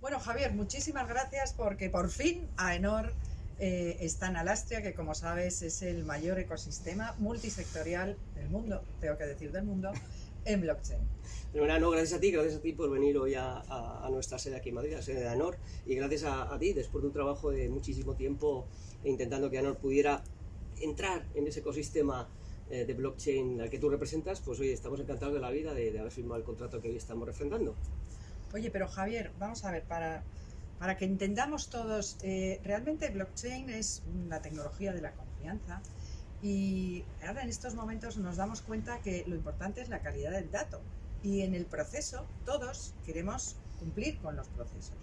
Bueno, Javier, muchísimas gracias porque por fin AENOR eh, está en Alastria, que como sabes es el mayor ecosistema multisectorial del mundo, tengo que decir del mundo, en blockchain. no, gracias a ti, gracias a ti por venir hoy a, nuestra sede aquí en Madrid, la sede de AENOR, y gracias a, ti, después de un trabajo de muchísimo tiempo intentando que AENOR pudiera entrar en ese ecosistema eh, de blockchain al que tú representas, pues hoy estamos encantados de la vida de, de haber firmado el contrato que hoy estamos refrendando. Oye, pero Javier, vamos a ver, para, para que entendamos todos, eh, realmente blockchain es una tecnología de la confianza y ahora en estos momentos nos damos cuenta que lo importante es la calidad del dato y en el proceso todos queremos cumplir con los procesos,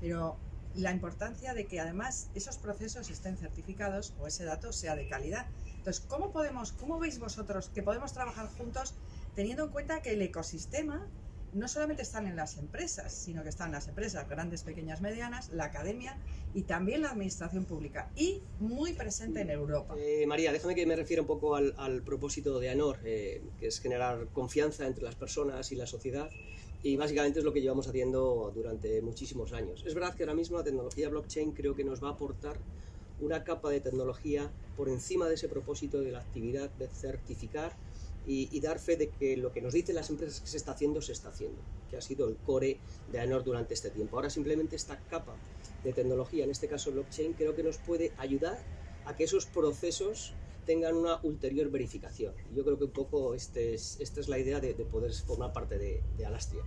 pero la importancia de que además esos procesos estén certificados o ese dato sea de calidad. Entonces, ¿cómo podemos, cómo veis vosotros que podemos trabajar juntos teniendo en cuenta que el ecosistema no solamente están en las empresas, sino que están las empresas grandes, pequeñas, medianas, la academia y también la administración pública y muy presente en Europa. Eh, María, déjame que me refiera un poco al, propósito de ANOR, eh, que es generar confianza entre las personas y la sociedad y básicamente es lo que llevamos haciendo durante muchísimos años. Es verdad que ahora mismo la tecnología blockchain creo que nos va a aportar una capa de tecnología por encima de ese propósito de la actividad de certificar y, dar fe de que lo que nos dicen las empresas que se está haciendo, se está haciendo, que ha sido el core de ANOR durante este tiempo. Ahora simplemente esta capa de tecnología, en este caso blockchain, creo que nos puede ayudar a que esos procesos tengan una ulterior verificación. Yo creo que un poco este esta es la idea de, poder formar parte de, de Alastria.